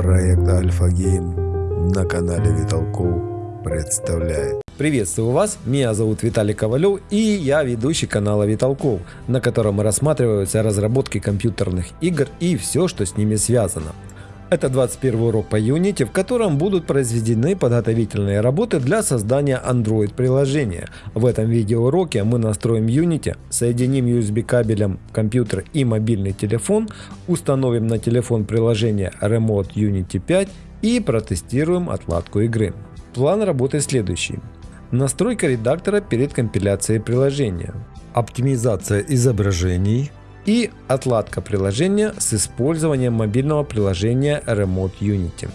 Проект Альфа Гейм на канале Виталков представляет. Приветствую вас, меня зовут Виталий Ковалев и я ведущий канала Виталков, на котором рассматриваются разработки компьютерных игр и все, что с ними связано. Это 21 урок по Unity, в котором будут произведены подготовительные работы для создания Android приложения. В этом видеоуроке мы настроим Unity, соединим USB кабелем компьютер и мобильный телефон, установим на телефон приложение Remote Unity 5 и протестируем отладку игры. План работы следующий. Настройка редактора перед компиляцией приложения. Оптимизация изображений, и отладка приложения с использованием мобильного приложения Remote Unity.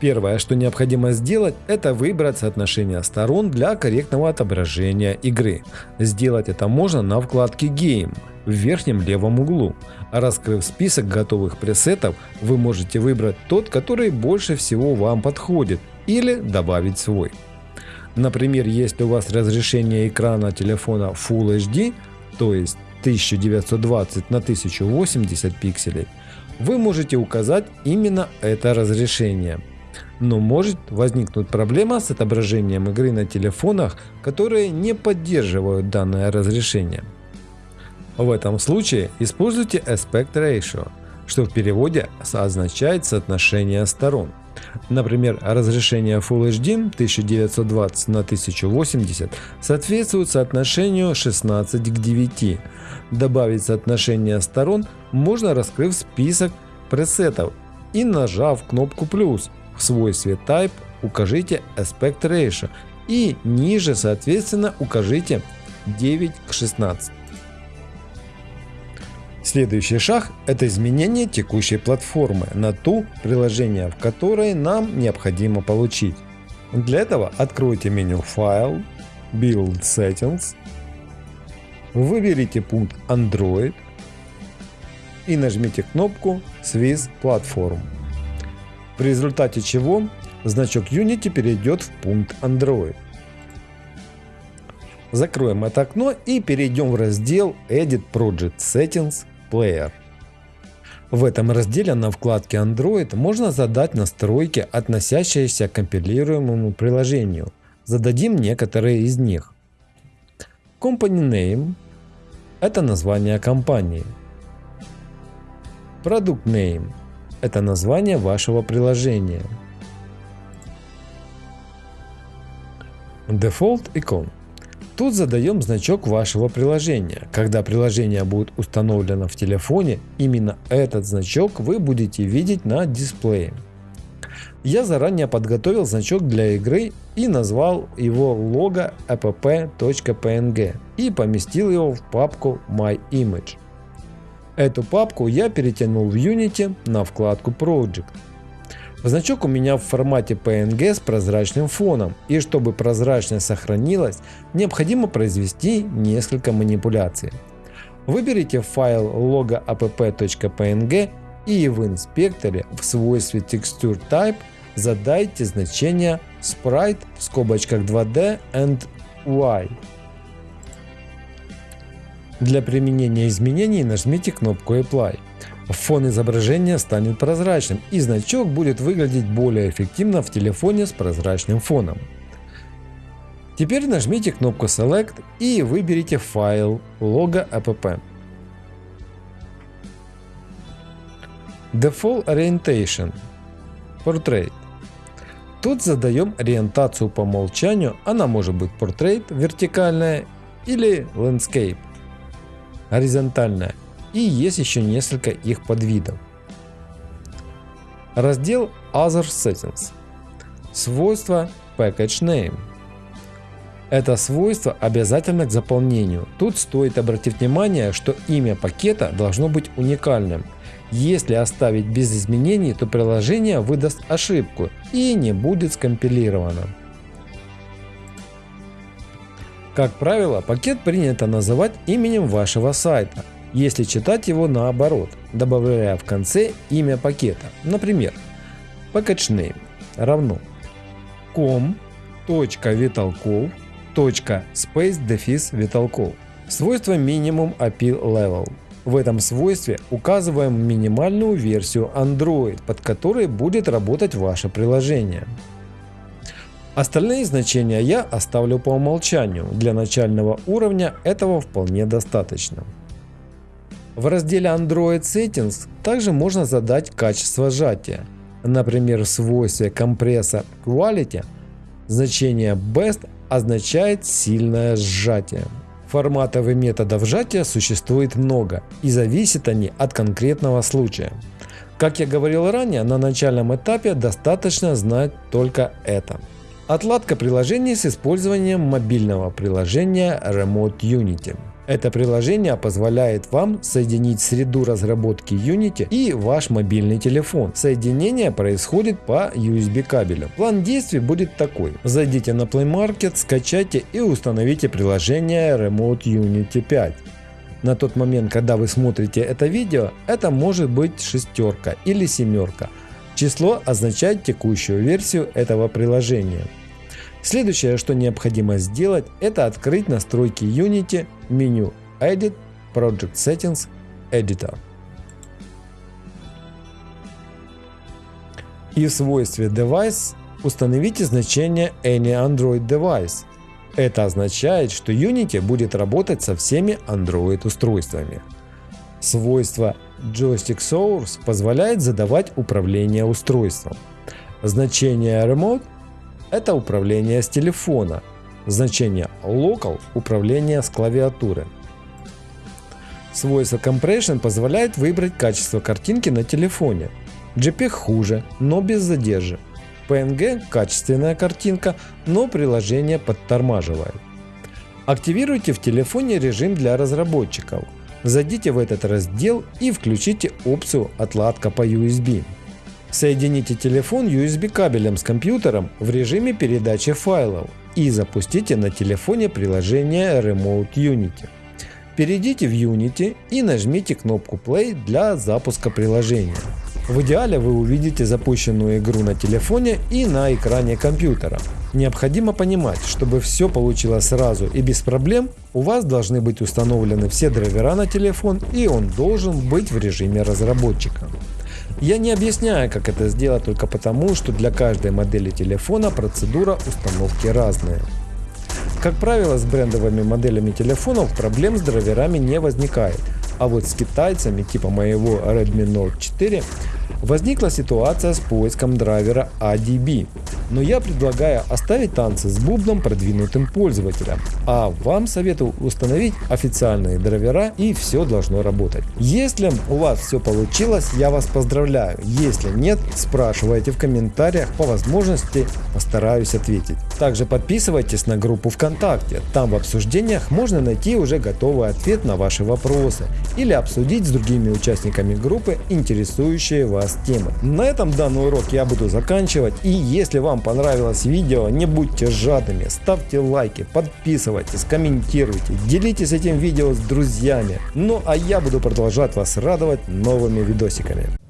Первое, что необходимо сделать, это выбрать соотношение сторон для корректного отображения игры. Сделать это можно на вкладке Game в верхнем левом углу. Раскрыв список готовых пресетов, вы можете выбрать тот, который больше всего вам подходит, или добавить свой. Например, если у вас разрешение экрана телефона Full HD, то есть 1920 на 1080 пикселей, вы можете указать именно это разрешение. Но может возникнуть проблема с отображением игры на телефонах, которые не поддерживают данное разрешение. В этом случае используйте Aspect Ratio, что в переводе означает соотношение сторон. Например, разрешение Full HD 1920 на 1080 соответствует соотношению 16 к 9. Добавить соотношение сторон можно раскрыв список пресетов и нажав кнопку плюс. В свойстве Type укажите Aspect Ratio и ниже соответственно укажите 9 к 16. Следующий шаг – это изменение текущей платформы на ту приложение, в которой нам необходимо получить. Для этого откройте меню File, Build Settings, выберите пункт Android и нажмите кнопку Swiss Platform. В результате чего значок Unity перейдет в пункт Android. Закроем это окно и перейдем в раздел Edit Project Settings Player. В этом разделе на вкладке Android можно задать настройки, относящиеся к компилируемому приложению. Зададим некоторые из них. Company Name – это название компании. Product Name – это название вашего приложения. Default Icon – Тут задаем значок вашего приложения. Когда приложение будет установлено в телефоне, именно этот значок вы будете видеть на дисплее. Я заранее подготовил значок для игры и назвал его logo app.png и поместил его в папку My Image. Эту папку я перетянул в Unity на вкладку Project. Значок у меня в формате PNG с прозрачным фоном, и чтобы прозрачность сохранилась, необходимо произвести несколько манипуляций. Выберите файл logo.app.png и в инспекторе в свойстве Texture Type задайте значение Sprite в скобочках 2D and Y. Для применения изменений нажмите кнопку Apply фон изображения станет прозрачным и значок будет выглядеть более эффективно в телефоне с прозрачным фоном. Теперь нажмите кнопку Select и выберите файл logo app. Default Orientation Portrait Тут задаем ориентацию по умолчанию, она может быть Portrait вертикальная или Landscape горизонтальная и есть еще несколько их подвидов. Раздел Other Settings. Свойство Package Name. Это свойство обязательно к заполнению. Тут стоит обратить внимание, что имя пакета должно быть уникальным. Если оставить без изменений, то приложение выдаст ошибку и не будет скомпилировано. Как правило, пакет принято называть именем вашего сайта, если читать его наоборот, добавляя в конце имя пакета. Например, package равно com.vitalkov.space-vitalkov. Свойство минимум API level. В этом свойстве указываем минимальную версию Android, под которой будет работать ваше приложение. Остальные значения я оставлю по умолчанию, для начального уровня этого вполне достаточно. В разделе Android Settings также можно задать качество сжатия. Например, в свойстве компресса Quality значение Best означает сильное сжатие. Форматов и методов сжатия существует много, и зависят они от конкретного случая. Как я говорил ранее, на начальном этапе достаточно знать только это. Отладка приложений с использованием мобильного приложения Remote Unity. Это приложение позволяет вам соединить среду разработки Unity и ваш мобильный телефон. Соединение происходит по USB кабелю. План действий будет такой. Зайдите на Play Market, скачайте и установите приложение Remote Unity 5. На тот момент, когда вы смотрите это видео, это может быть шестерка или семерка. Число означает текущую версию этого приложения. Следующее, что необходимо сделать, это открыть настройки Unity, меню Edit, Project Settings, Editor. И в свойстве Device установите значение Any Android Device. Это означает, что Unity будет работать со всеми Android устройствами. Свойство Joystick Source позволяет задавать управление устройством. Значение Remote это управление с телефона. Значение Local – управление с клавиатуры. Свойство Compression позволяет выбрать качество картинки на телефоне. JPEG хуже, но без задержек. PNG – качественная картинка, но приложение подтормаживает. Активируйте в телефоне режим для разработчиков. Зайдите в этот раздел и включите опцию «Отладка по USB». Соедините телефон USB кабелем с компьютером в режиме передачи файлов и запустите на телефоне приложение Remote Unity. Перейдите в Unity и нажмите кнопку Play для запуска приложения. В идеале вы увидите запущенную игру на телефоне и на экране компьютера. Необходимо понимать, чтобы все получилось сразу и без проблем, у вас должны быть установлены все драйвера на телефон и он должен быть в режиме разработчика. Я не объясняю, как это сделать только потому, что для каждой модели телефона процедура установки разная. Как правило, с брендовыми моделями телефонов проблем с драйверами не возникает, а вот с китайцами типа моего Redmi Note 4 возникла ситуация с поиском драйвера ADB. Но я предлагаю оставить танцы с бубном продвинутым пользователям, а вам советую установить официальные драйвера и все должно работать. Если у вас все получилось, я вас поздравляю. Если нет, спрашивайте в комментариях, по возможности постараюсь ответить. Также подписывайтесь на группу ВКонтакте, там в обсуждениях можно найти уже готовый ответ на ваши вопросы или обсудить с другими участниками группы интересующие вас темы. На этом данный урок я буду заканчивать и если вам понравилось видео, не будьте жадными, ставьте лайки, подписывайтесь, комментируйте, делитесь этим видео с друзьями. Ну а я буду продолжать вас радовать новыми видосиками.